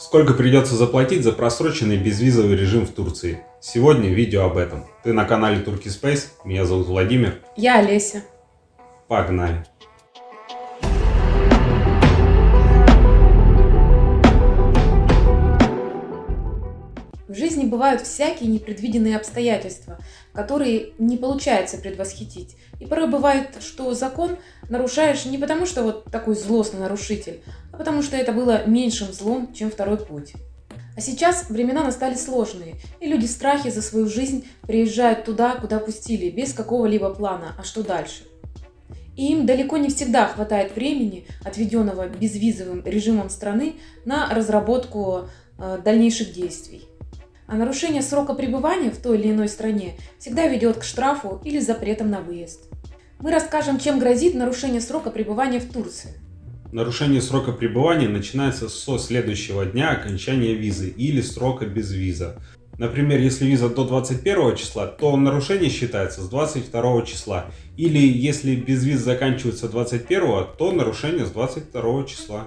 Сколько придется заплатить за просроченный безвизовый режим в Турции? Сегодня видео об этом. Ты на канале Turkey Space, меня зовут Владимир. Я Олеся. Погнали! Бывают всякие непредвиденные обстоятельства, которые не получается предвосхитить. И порой бывает, что закон нарушаешь не потому, что вот такой злостный нарушитель, а потому что это было меньшим злом, чем второй путь. А сейчас времена настали сложные, и люди в страхе за свою жизнь приезжают туда, куда пустили, без какого-либо плана, а что дальше. И им далеко не всегда хватает времени, отведенного безвизовым режимом страны, на разработку э, дальнейших действий. А нарушение срока пребывания в той или иной стране всегда ведет к штрафу или запретам на выезд. Мы расскажем, чем грозит нарушение срока пребывания в Турции. Нарушение срока пребывания начинается со следующего дня окончания визы или срока без виза. Например, если виза до 21 числа, то нарушение считается с 22 числа. Или если без виз заканчивается 21, то нарушение с 22 числа.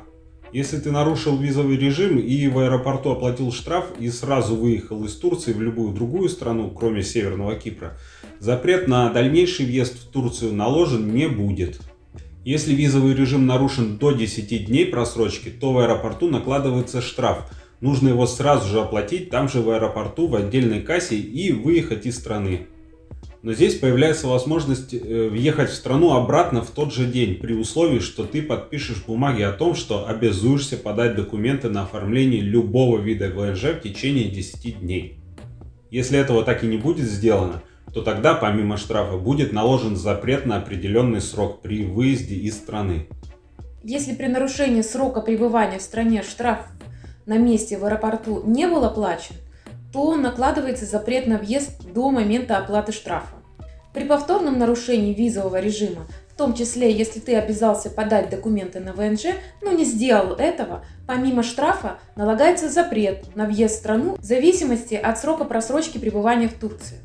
Если ты нарушил визовый режим и в аэропорту оплатил штраф и сразу выехал из Турции в любую другую страну, кроме Северного Кипра, запрет на дальнейший въезд в Турцию наложен не будет. Если визовый режим нарушен до 10 дней просрочки, то в аэропорту накладывается штраф. Нужно его сразу же оплатить там же в аэропорту в отдельной кассе и выехать из страны. Но здесь появляется возможность э, въехать в страну обратно в тот же день, при условии, что ты подпишешь бумаги о том, что обязуешься подать документы на оформление любого вида ВНЖ в течение 10 дней. Если этого так и не будет сделано, то тогда помимо штрафа будет наложен запрет на определенный срок при выезде из страны. Если при нарушении срока пребывания в стране штраф на месте в аэропорту не был оплачен, то накладывается запрет на въезд до момента оплаты штрафа. При повторном нарушении визового режима, в том числе если ты обязался подать документы на ВНЖ, но не сделал этого, помимо штрафа налагается запрет на въезд в страну в зависимости от срока просрочки пребывания в Турции.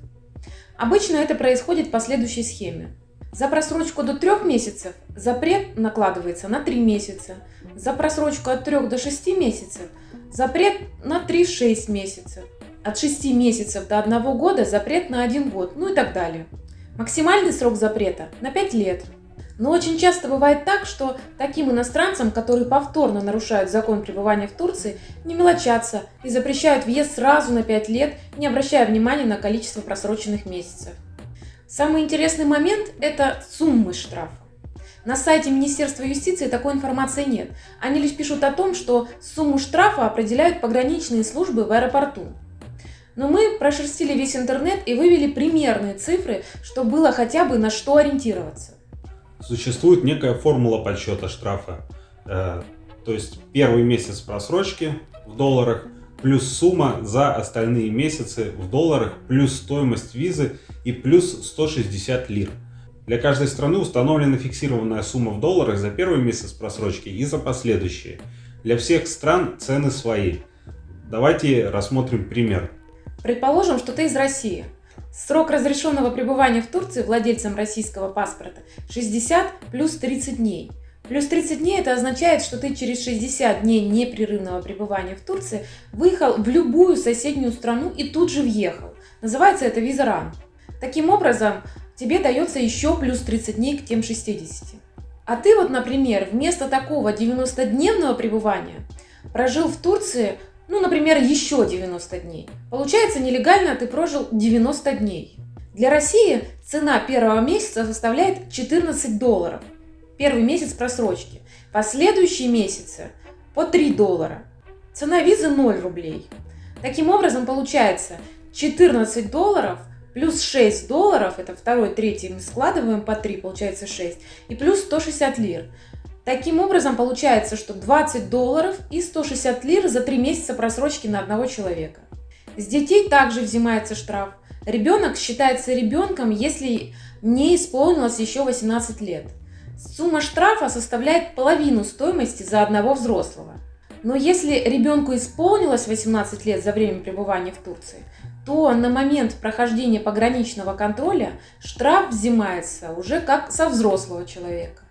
Обычно это происходит по следующей схеме. За просрочку до 3 месяцев запрет накладывается на 3 месяца, за просрочку от 3 до 6 месяцев запрет на 3-6 месяцев, от 6 месяцев до 1 года запрет на 1 год, ну и так далее. Максимальный срок запрета на 5 лет. Но очень часто бывает так, что таким иностранцам, которые повторно нарушают закон пребывания в Турции, не мелочатся и запрещают въезд сразу на 5 лет, не обращая внимания на количество просроченных месяцев. Самый интересный момент – это суммы штрафа. На сайте Министерства юстиции такой информации нет. Они лишь пишут о том, что сумму штрафа определяют пограничные службы в аэропорту. Но мы прошерстили весь интернет и вывели примерные цифры, чтобы было хотя бы на что ориентироваться. Существует некая формула подсчета штрафа. Э, то есть первый месяц просрочки в долларах плюс сумма за остальные месяцы в долларах плюс стоимость визы и плюс 160 лир. Для каждой страны установлена фиксированная сумма в долларах за первый месяц просрочки и за последующие. Для всех стран цены свои. Давайте рассмотрим пример. Предположим, что ты из России. Срок разрешенного пребывания в Турции владельцам российского паспорта 60 плюс 30 дней. Плюс 30 дней это означает, что ты через 60 дней непрерывного пребывания в Турции выехал в любую соседнюю страну и тут же въехал. Называется это виза РАН. Таким образом, тебе дается еще плюс 30 дней к тем 60. А ты вот, например, вместо такого 90-дневного пребывания прожил в Турции ну, например, еще 90 дней. Получается, нелегально ты прожил 90 дней. Для России цена первого месяца составляет 14 долларов. Первый месяц просрочки. Последующие месяцы по 3 доллара. Цена визы 0 рублей. Таким образом, получается 14 долларов плюс 6 долларов, это второй, третий мы складываем по 3, получается 6, и плюс 160 лир. Таким образом, получается, что 20 долларов и 160 лир за 3 месяца просрочки на одного человека. С детей также взимается штраф. Ребенок считается ребенком, если не исполнилось еще 18 лет. Сумма штрафа составляет половину стоимости за одного взрослого. Но если ребенку исполнилось 18 лет за время пребывания в Турции, то на момент прохождения пограничного контроля штраф взимается уже как со взрослого человека.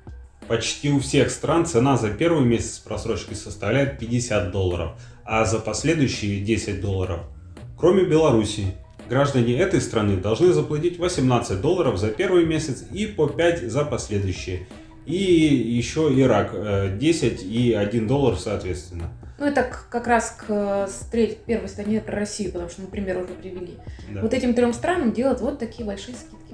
Почти у всех стран цена за первый месяц просрочки составляет 50 долларов, а за последующие 10 долларов. Кроме Беларуси, граждане этой страны должны заплатить 18 долларов за первый месяц и по 5 за последующие. И еще Ирак 10 и 1 доллар соответственно. Ну, это как раз к первой стране про Россию, потому что мы пример уже привели. Да. Вот этим трем странам делают вот такие большие скидки.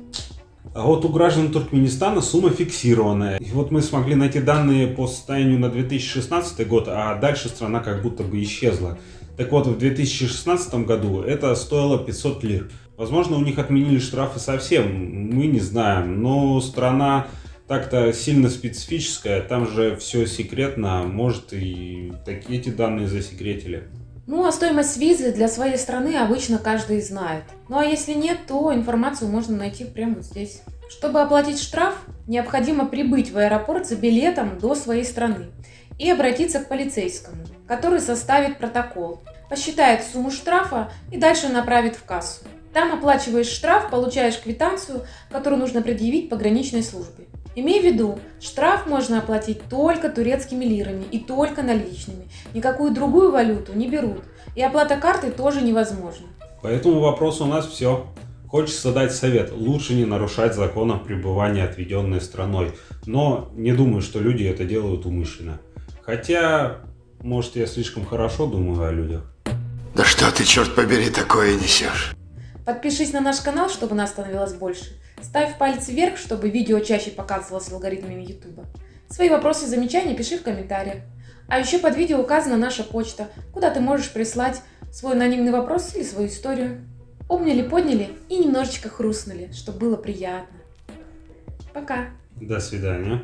А вот у граждан Туркменистана сумма фиксированная. И вот мы смогли найти данные по состоянию на 2016 год, а дальше страна как будто бы исчезла. Так вот, в 2016 году это стоило 500 лир. Возможно, у них отменили штрафы совсем, мы не знаем, но страна так-то сильно специфическая, там же все секретно, может и такие эти данные засекретили. Ну, а стоимость визы для своей страны обычно каждый знает. Ну, а если нет, то информацию можно найти прямо здесь. Чтобы оплатить штраф, необходимо прибыть в аэропорт за билетом до своей страны и обратиться к полицейскому, который составит протокол, посчитает сумму штрафа и дальше направит в кассу. Там оплачиваешь штраф, получаешь квитанцию, которую нужно предъявить пограничной службе. Имей в виду, штраф можно оплатить только турецкими лирами и только наличными. Никакую другую валюту не берут. И оплата картой тоже невозможна. По этому вопросу у нас все. Хочется дать совет, лучше не нарушать законов пребывания отведенной страной. Но не думаю, что люди это делают умышленно. Хотя, может я слишком хорошо думаю о людях. Да что ты, черт побери, такое несешь? Подпишись на наш канал, чтобы нас становилось больше. Ставь палец вверх, чтобы видео чаще показывалось алгоритмами YouTube. Свои вопросы и замечания пиши в комментариях. А еще под видео указана наша почта, куда ты можешь прислать свой анонимный вопрос или свою историю. Обняли, подняли и немножечко хрустнули, чтобы было приятно. Пока. До свидания.